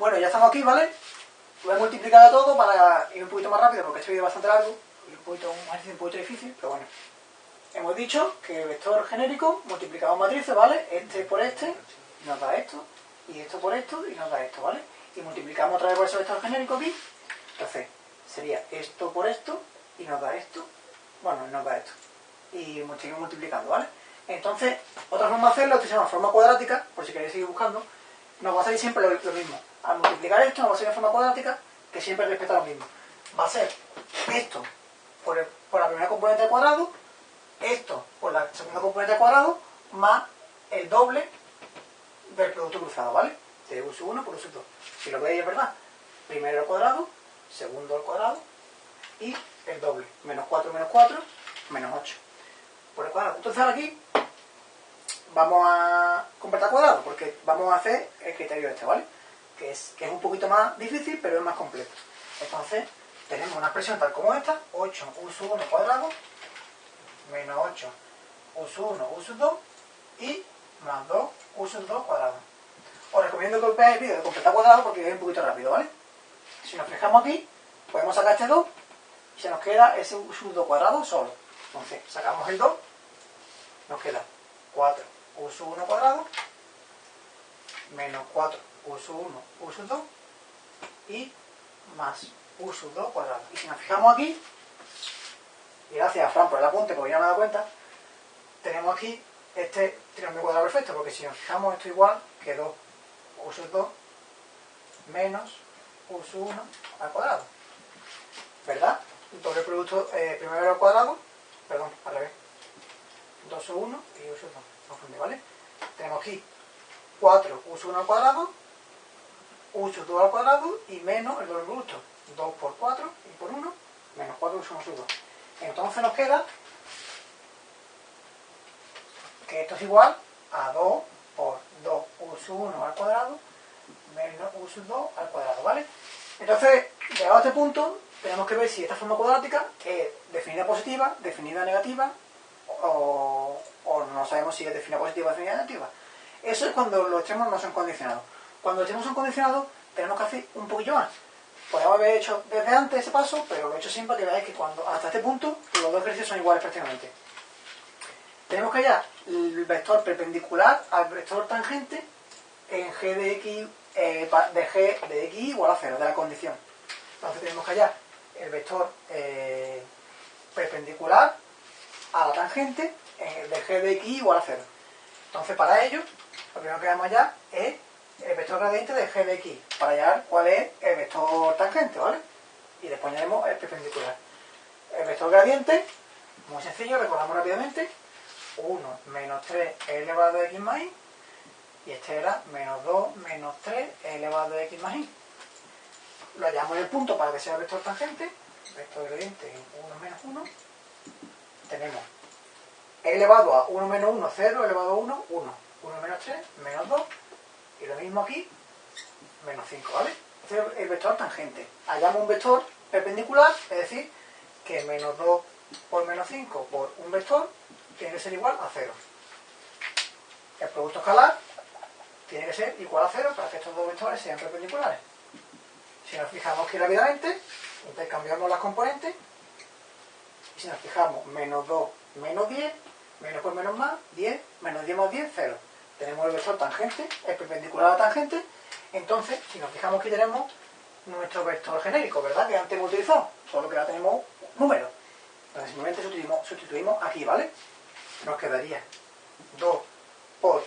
Bueno, ya estamos aquí, ¿vale? Lo he multiplicado todo para ir un poquito más rápido porque este vídeo es bastante largo y un, poquito, un un poquito difícil, pero bueno. Hemos dicho que el vector genérico multiplicamos matrices, ¿vale? Este por este nos da esto, y esto por esto y nos da esto, ¿vale? Y multiplicamos otra vez por ese vector genérico aquí, entonces sería esto por esto y nos da esto, bueno, nos da esto. Y seguimos multiplicando, ¿vale? Entonces, otra forma de hacerlo, esto se llama forma cuadrática, por si queréis seguir buscando, nos va a salir siempre lo, mismo. Al multiplicar esto nos va a salir en forma cuadrática, que siempre respeta lo mismo. Va a ser esto por, la primera componente al cuadrado, esto por la segunda componente al cuadrado, más el doble del producto cruzado, ¿vale? De u 1 por u 2. Si lo veis es verdad. Primero al cuadrado, segundo al cuadrado y el doble. Menos 4 menos 4, menos 8 por el cuadrado. Entonces aquí vamos a completar cuadrado, porque vamos a hacer el criterio este, ¿vale? Que es, que es un poquito más difícil, pero es más completo. Entonces, tenemos una expresión tal como esta, 8 u sub 1 cuadrado, menos 8 u sub 1 u sub 2, y más 2 u sub 2 cuadrado. Os recomiendo que veáis el vídeo de completar cuadrado porque es un poquito rápido, ¿vale? Si nos fijamos aquí, podemos sacar este 2 y se nos queda ese u sub 2 cuadrado solo. Entonces, sacamos el 2, nos queda 4 u sub 1 cuadrado menos 4 u sub 1 u sub 2 y más u sub 2 cuadrado. Y si nos fijamos aquí, y gracias a Fran por el apunte, porque ya me he dado cuenta, tenemos aquí este trinomio cuadrado perfecto, porque si nos fijamos esto igual que 2 u sub 2 menos u sub 1 al cuadrado. ¿Verdad? Doble producto eh, primero al cuadrado, perdón, al revés. 2 sub 1 y u sub 2. ¿vale? Tenemos aquí 4 u sub 1 al cuadrado, u sub 2 al cuadrado y menos el doble producto. 2 por 4 y por 1, menos 4 u sub 1 sub 2. Entonces nos queda que esto es igual a 2 por 2 u sub 1 al cuadrado menos u sub 2 al cuadrado, ¿vale? Entonces, llegado a este punto, tenemos que ver si esta forma cuadrática es definida positiva, definida negativa o, no sabemos si es definida positiva o definida negativa. Eso es cuando los extremos no son condicionados. Cuando los extremos son condicionados, tenemos que hacer un poquillo más. Podemos haber hecho desde antes ese paso, pero lo he hecho siempre que veáis que cuando hasta este punto los dos ejercicios son iguales prácticamente. Tenemos que hallar el vector perpendicular al vector tangente en g de x, eh, de g de x igual a 0, de la condición. Entonces tenemos que hallar el vector eh, perpendicular a la tangente de g de x igual a 0. Entonces, para ello, lo primero que vamos allá es el vector gradiente de g de x, para hallar cuál es el vector tangente, ¿vale? Y después añadimos el perpendicular. El vector gradiente, muy sencillo, recordamos rápidamente, 1 menos 3 elevado a x más y, y este era menos 2 menos 3 elevado a x más y. Lo hallamos en el punto para que sea el vector tangente, vector gradiente 1 menos 1, tenemos elevado a 1 menos 1, 0, elevado a 1, 1. 1 menos 3, menos 2. Y lo mismo aquí, menos 5, ¿vale? Este es el vector tangente. Hallamos un vector perpendicular, es decir, que menos 2 por menos 5 por un vector tiene que ser igual a 0. El producto escalar tiene que ser igual a 0 para que estos dos vectores sean perpendiculares. Si nos fijamos aquí rápidamente, intercambiamos las componentes si nos fijamos, menos 2 menos 10, menos por menos más, 10, menos 10 más 10, 0. Tenemos el vector tangente, el perpendicular a la tangente, entonces, si nos fijamos aquí tenemos nuestro vector genérico, ¿verdad? Que antes hemos utilizado, solo que ahora tenemos número. Entonces simplemente sustituimos, sustituimos aquí, ¿vale? Nos quedaría 2 por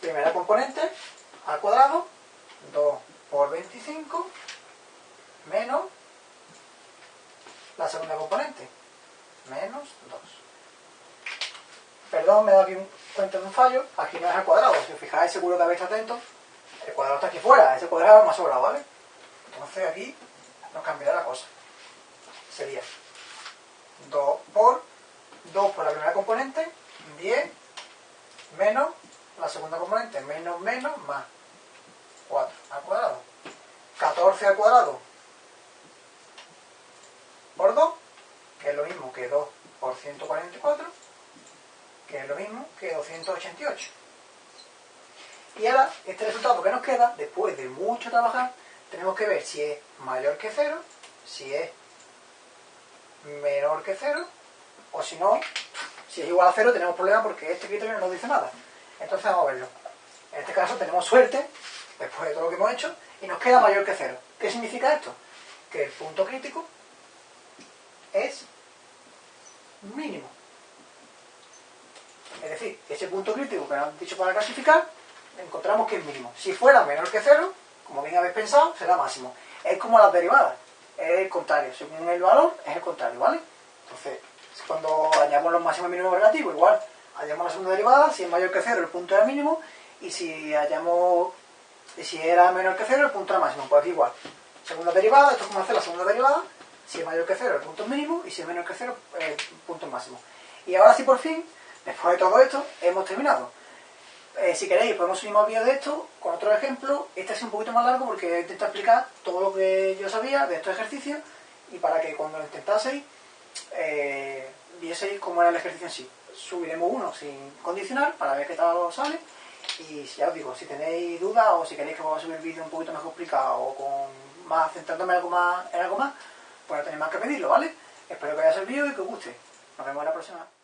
primera componente al cuadrado, 2 por 25, menos la segunda componente, menos 2. Perdón, me he dado aquí un, cuenta de un fallo. Aquí no es el cuadrado. Si os fijáis, seguro que habéis atento. El cuadrado está aquí fuera. Ese cuadrado más sobrado, ¿vale? Entonces aquí nos cambiará la cosa. Sería 2 por 2 por la primera componente, 10 menos la segunda componente, menos menos más 4 al cuadrado. 14 al cuadrado por 2 que es lo mismo que 2 por 144, que es lo mismo que 288. Y ahora, este resultado que nos queda, después de mucho trabajar, tenemos que ver si es mayor que 0, si es menor que 0, o si no, si es igual a 0 tenemos problema porque este criterio no nos dice nada. Entonces vamos a verlo. En este caso tenemos suerte, después de todo lo que hemos hecho, y nos queda mayor que 0. ¿Qué significa esto? Que el punto crítico es mínimo. Es decir, ese punto crítico que nos han dicho para clasificar, encontramos que es mínimo. Si fuera menor que 0, como bien habéis pensado, será máximo. Es como las derivadas, es el contrario. Según el valor, es el contrario, ¿vale? Entonces, cuando hallamos los máximos y mínimos relativos, igual, hallamos la segunda derivada, si es mayor que 0, el punto era mínimo, y si hallamos, si era menor que 0, el punto era máximo. Pues igual. Segunda derivada, esto es como hacer la segunda derivada, si es mayor que 0, el punto es mínimo, y si es menor que 0, el punto es máximo. Y ahora sí, por fin, después de todo esto, hemos terminado. Eh, si queréis, podemos subir más vídeos de esto con otro ejemplo. Este es un poquito más largo porque he intentado explicar todo lo que yo sabía de estos ejercicios y para que cuando lo intentaseis eh, vieseis cómo era el ejercicio en sí. Subiremos uno sin condicionar para ver qué tal sale y ya os digo, si tenéis dudas o si queréis que vamos a subir vídeo un poquito más explicado o con más, centrándome en algo más, en algo más, pues no tenéis más que pedirlo, ¿vale? Espero que haya servido y que os guste. Nos vemos en la próxima.